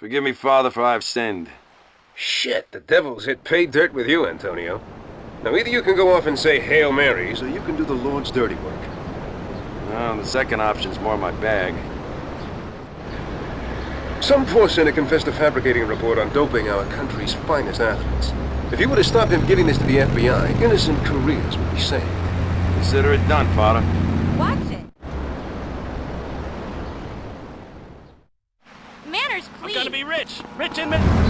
Forgive me, Father, for I've sinned. Shit, the devil's hit pay dirt with you, Antonio. Now, either you can go off and say Hail Marys, or you can do the Lord's dirty work. Well, the second option's more my bag. Some poor sinner confessed to fabricating a report on doping our country's finest athletes. If you would have stopped him giving this to the FBI, innocent careers would be saved. Consider it done, Father. Watch it. Manners, please. I'm gonna be rich. Rich and...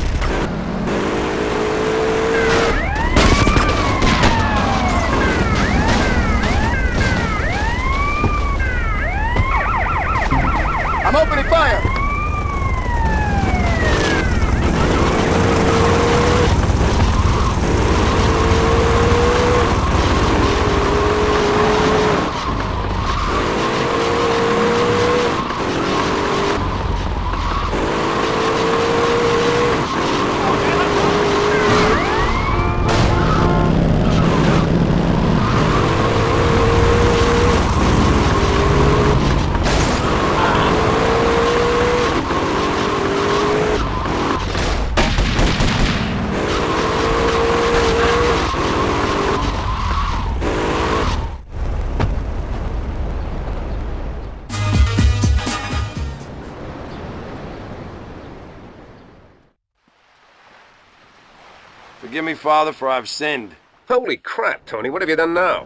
Forgive me, Father, for I've sinned. Holy crap, Tony, what have you done now?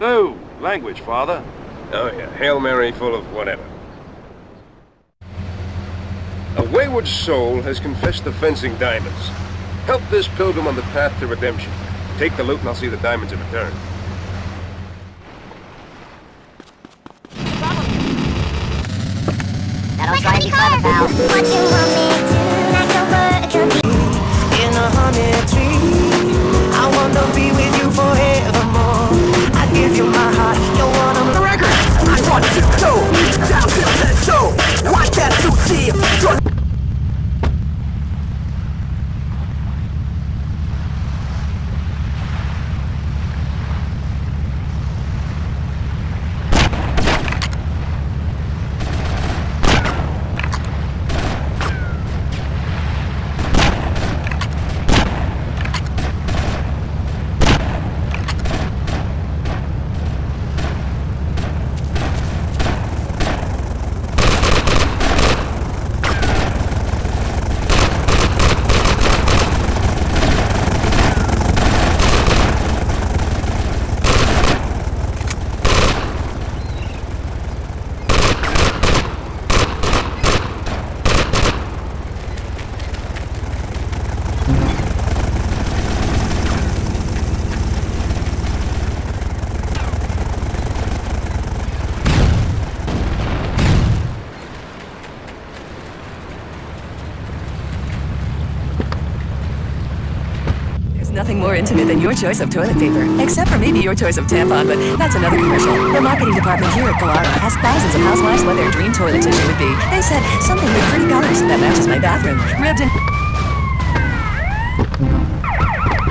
Oh, language, Father. Oh, yeah, Hail Mary full of whatever. A wayward soul has confessed to fencing diamonds. Help this pilgrim on the path to redemption. Take the loot and I'll see the diamonds in return. That'll drive you clever, pal. Honey tree. I wanna be with you forevermore. Intimate than your choice of toilet paper. Except for maybe your choice of tampon, but that's another commercial. The marketing department here at Koala asked thousands of housewives what their dream toilet tissue would be. They said, something with pretty colors that matches my bathroom. Ribbed.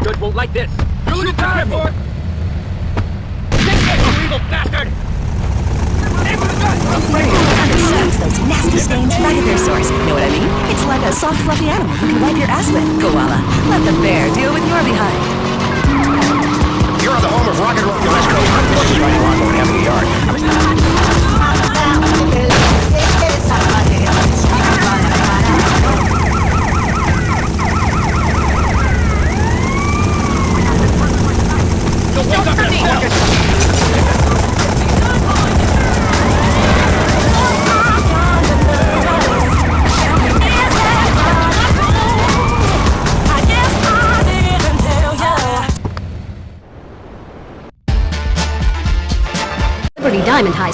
Judge won't like this. You're looking time for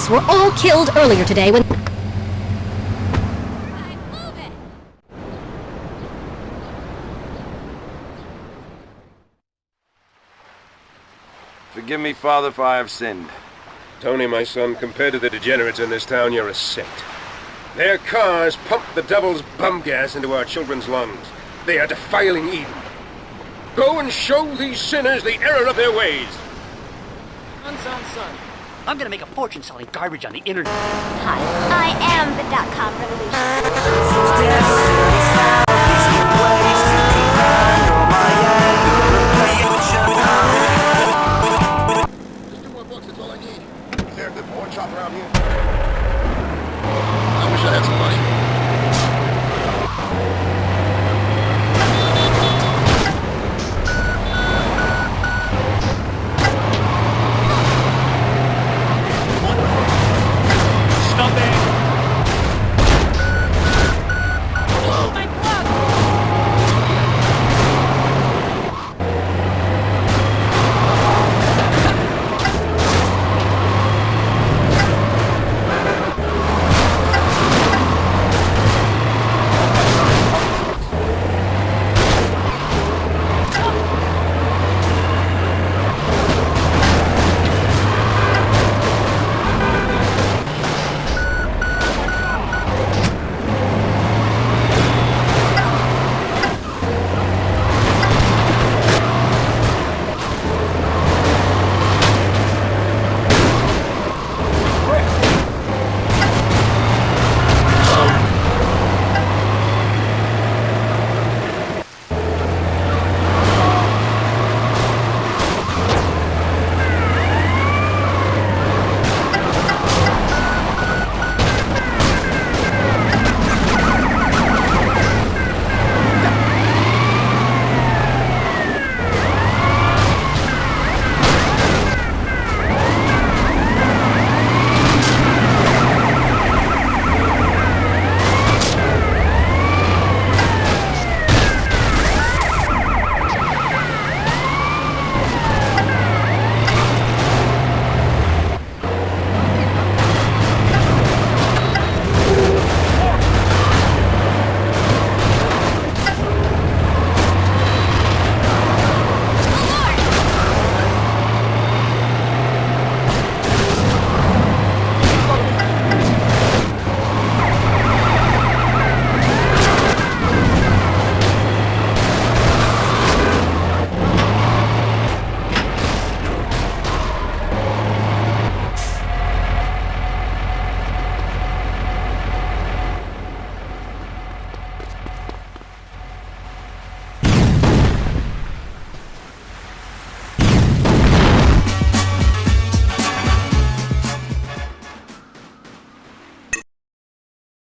diamond heists were all killed earlier today when... Forgive me, Father, for I have sinned. Tony, my son, compared to the degenerates in this town, you're a saint. Their cars pump the devil's bum gas into our children's lungs. They are defiling Eden. Go and show these sinners the error of their ways. Son, son, son. I'm gonna make a fortune selling garbage on the internet. Hi, I am the dot-com revolution.